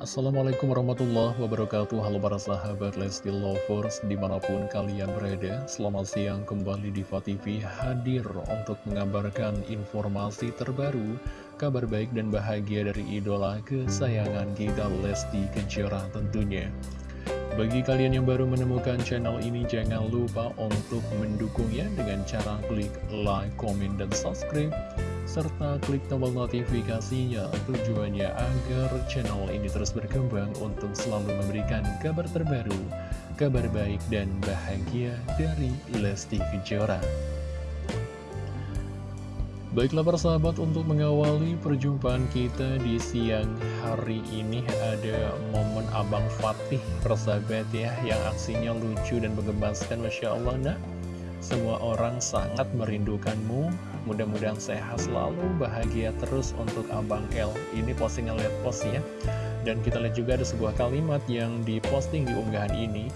Assalamualaikum warahmatullahi wabarakatuh. Halo para sahabat Lesti Lovers Di mana pun kalian berada Selamat siang kembali di TV Hadir untuk mengabarkan informasi terbaru Kabar baik dan bahagia dari idola kesayangan kita Lesti Kejora tentunya. Bagi kalian yang baru menemukan channel ini, jangan lupa untuk mendukungnya dengan cara klik like, comment, dan subscribe serta klik tombol notifikasinya tujuannya agar channel ini terus berkembang untuk selalu memberikan kabar terbaru, kabar baik dan bahagia dari Lesti Kejora. Baiklah para sahabat untuk mengawali perjumpaan kita di siang hari ini ada momen Abang Fatih persahabat ya yang aksinya lucu dan menggemaskan Masya Allah nah semua orang sangat merindukanmu Mudah-mudahan sehat selalu, bahagia terus untuk Abang L. Ini postingan lihat post ya. Dan kita lihat juga ada sebuah kalimat yang diposting di unggahan ini.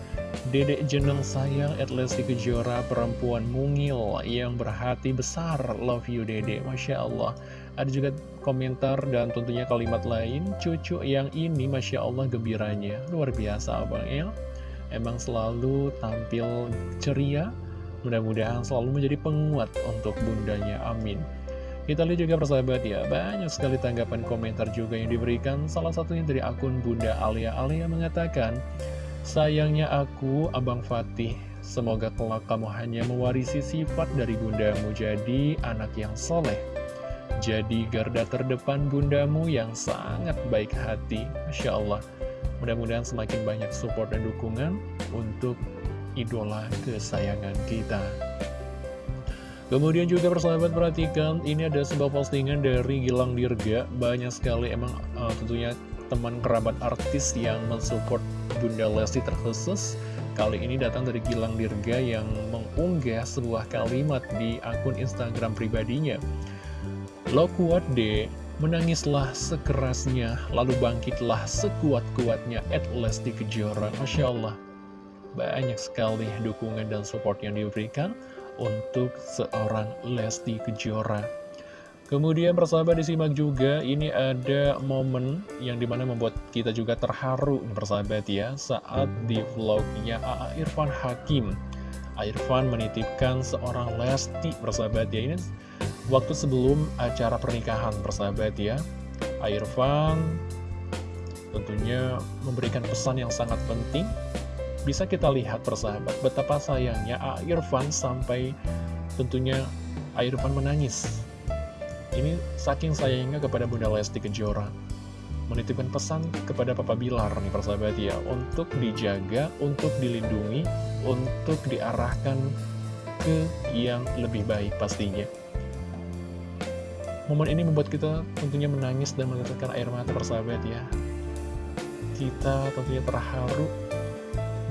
Dedek jeneng sayang at Lesti Kejora perempuan mungil yang berhati besar. Love you Dedek, Masya Allah. Ada juga komentar dan tentunya kalimat lain. Cucu yang ini Masya Allah gembiranya. Luar biasa Abang L. Emang selalu tampil ceria, Mudah-mudahan selalu menjadi penguat untuk bundanya, amin. Kita lihat juga persahabat ya, banyak sekali tanggapan komentar juga yang diberikan. Salah satunya dari akun Bunda Alia Alia mengatakan, Sayangnya aku, Abang Fatih, semoga kelak kamu hanya mewarisi sifat dari bundamu jadi anak yang soleh. Jadi garda terdepan bundamu yang sangat baik hati. Masya Allah. Mudah-mudahan semakin banyak support dan dukungan untuk idola kesayangan kita. Kemudian juga persahabat perhatikan, ini ada sebuah postingan dari Gilang Dirga. Banyak sekali emang uh, tentunya teman kerabat artis yang mensupport Bunda Lesti terkhusus. Kali ini datang dari Gilang Dirga yang mengunggah sebuah kalimat di akun Instagram pribadinya. Lo kuat deh, menangislah sekerasnya, lalu bangkitlah sekuat-kuatnya at Lesti Kejora. Masya Allah, banyak sekali dukungan dan support yang diberikan untuk seorang Lesti Kejora. Kemudian persahabat disimak juga, ini ada momen yang di mana membuat kita juga terharu persahabat ya, saat di vlognya A.A. Irfan Hakim. Irfan menitipkan seorang Lesti persahabat ya, ini waktu sebelum acara pernikahan persahabat ya. Irfan tentunya memberikan pesan yang sangat penting bisa kita lihat persahabat betapa sayangnya A. Irfan sampai tentunya A. Irfan menangis. Ini saking sayangnya kepada Bunda Lesti Kejora. Menitipkan pesan kepada Papa Bilar nih persahabat ya, untuk dijaga, untuk dilindungi, untuk diarahkan ke yang lebih baik pastinya. Momen ini membuat kita tentunya menangis dan meneteskan air mata persahabat ya. Kita tentunya terharu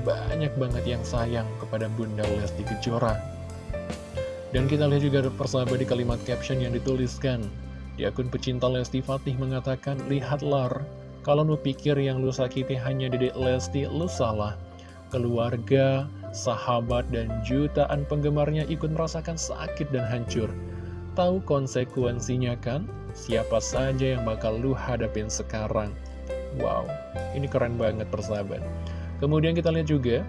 banyak banget yang sayang kepada Bunda Lesti Kejora. Dan kita lihat juga persahabat di kalimat caption yang dituliskan. Di akun pecinta Lesti Fatih mengatakan, Lihatlah, kalau lu pikir yang lu sakiti hanya dedek Lesti, lu salah. Keluarga, sahabat, dan jutaan penggemarnya ikut merasakan sakit dan hancur. Tahu konsekuensinya kan? Siapa saja yang bakal lu hadapin sekarang? Wow, ini keren banget persahabat. Kemudian kita lihat juga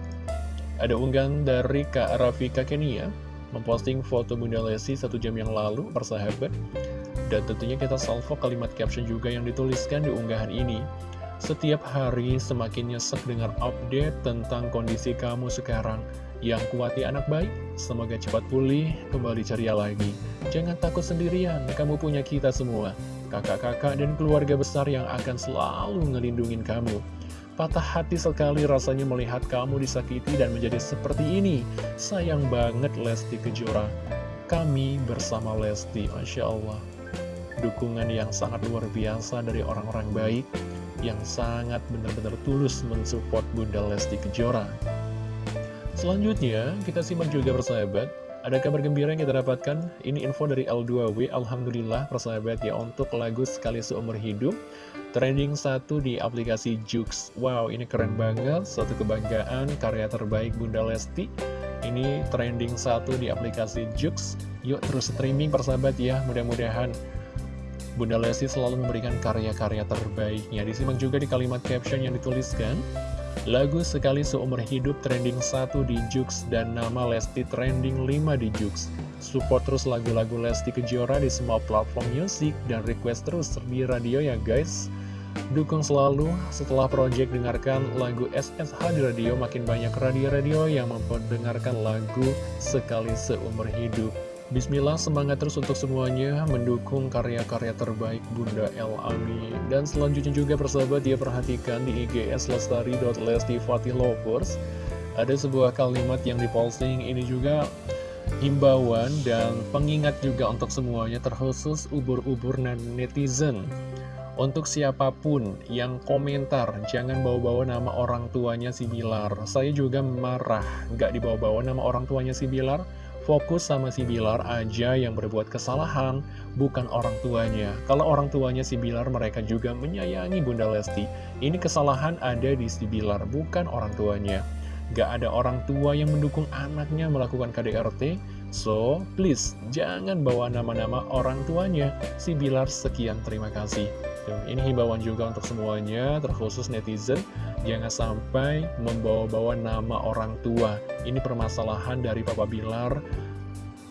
ada unggahan dari Kak Rafika Kenia memposting foto Bunda Lesti satu jam yang lalu persahabat dan tentunya kita salvo kalimat caption juga yang dituliskan di unggahan ini setiap hari semakin nyesek dengar update tentang kondisi kamu sekarang yang kuati anak baik, semoga cepat pulih, kembali ceria lagi. Jangan takut sendirian, kamu punya kita semua, kakak-kakak dan keluarga besar yang akan selalu ngelindungin kamu. Patah hati sekali rasanya melihat kamu disakiti dan menjadi seperti ini. Sayang banget Lesti Kejora. Kami bersama Lesti, Masya Allah. Dukungan yang sangat luar biasa dari orang-orang baik yang sangat benar-benar tulus mensupport Bunda Lesti Kejora. Selanjutnya, kita simak juga persahabat. Ada kabar gembira yang kita dapatkan. Ini info dari L2W. Alhamdulillah, persahabat ya, untuk lagu Sekali Seumur Hidup. Trending satu di aplikasi Jux Wow, ini keren banget, suatu kebanggaan, karya terbaik Bunda Lesti Ini trending satu di aplikasi Jux Yuk terus streaming persahabat ya, mudah-mudahan Bunda Lesti selalu memberikan karya-karya terbaiknya. Disimak juga di kalimat caption yang dituliskan, Lagu sekali seumur hidup trending 1 di Jux dan nama Lesti trending 5 di Jux. Support terus lagu-lagu Lesti Kejora di semua platform musik dan request terus di radio ya guys. Dukung selalu setelah project dengarkan lagu SSH di radio makin banyak radio-radio yang memperdengarkan lagu sekali seumur hidup. Bismillah semangat terus untuk semuanya mendukung karya-karya terbaik Bunda El Amin Dan selanjutnya juga persahabat dia perhatikan di IGS lestari.lestifatihlovers Ada sebuah kalimat yang diposting ini juga himbauan dan pengingat juga untuk semuanya terkhusus ubur-ubur netizen untuk siapa pun yang komentar, jangan bawa-bawa nama orang tuanya si Bilar. Saya juga marah, gak dibawa-bawa nama orang tuanya si Bilar. Fokus sama si Bilar aja yang berbuat kesalahan, bukan orang tuanya. Kalau orang tuanya si Bilar, mereka juga menyayangi Bunda Lesti. Ini kesalahan ada di si Bilar, bukan orang tuanya. Gak ada orang tua yang mendukung anaknya melakukan KDRT, So, please, jangan bawa nama-nama orang tuanya. Si Bilar, sekian terima kasih. Ini himbauan juga untuk semuanya, terkhusus netizen, jangan sampai membawa-bawa nama orang tua. Ini permasalahan dari Papa Bilar.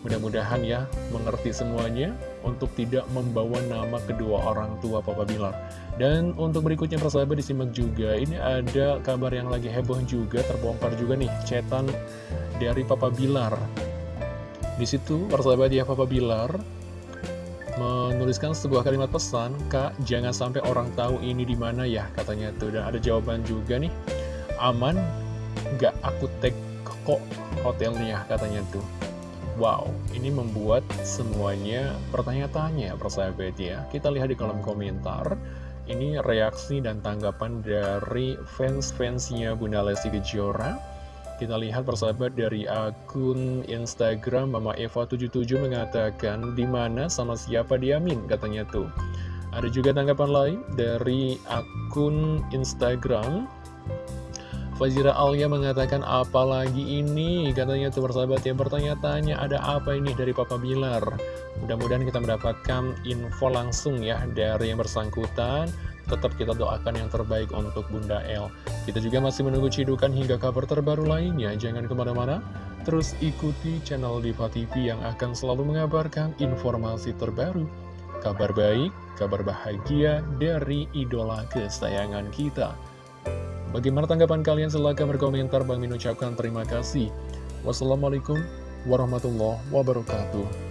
Mudah-mudahan ya, mengerti semuanya untuk tidak membawa nama kedua orang tua Papa Bilar. Dan untuk berikutnya persahabat disimak juga, ini ada kabar yang lagi heboh juga, terbongkar juga nih, cetan dari Papa Bilar. Di situ persahabat ya Papa Bilar menuliskan sebuah kalimat pesan, Kak, jangan sampai orang tahu ini di mana ya, katanya tuh. Dan ada jawaban juga nih, aman, gak aku tag kok hotelnya, katanya tuh. Wow, ini membuat semuanya pertanyaan-tanya, persahabat ya. Kita lihat di kolom komentar, ini reaksi dan tanggapan dari fans-fansnya Bunda Lesti Kejora kita lihat persahabat dari akun Instagram Mama Eva77 mengatakan di mana sama siapa diamin katanya tuh. Ada juga tanggapan lain dari akun Instagram. Fazira Alia mengatakan apalagi ini? katanya tuh persahabat yang bertanya-tanya ada apa ini dari Papa Bilar? Mudah-mudahan kita mendapatkan info langsung ya dari yang bersangkutan tetap kita doakan yang terbaik untuk Bunda El. Kita juga masih menunggu cidukan hingga kabar terbaru lainnya. Jangan ke mana-mana, terus ikuti channel Diva TV yang akan selalu mengabarkan informasi terbaru. Kabar baik, kabar bahagia dari idola kesayangan kita. Bagaimana tanggapan kalian? Silahkan berkomentar. Bang Min ucapkan terima kasih. Wassalamualaikum warahmatullahi wabarakatuh.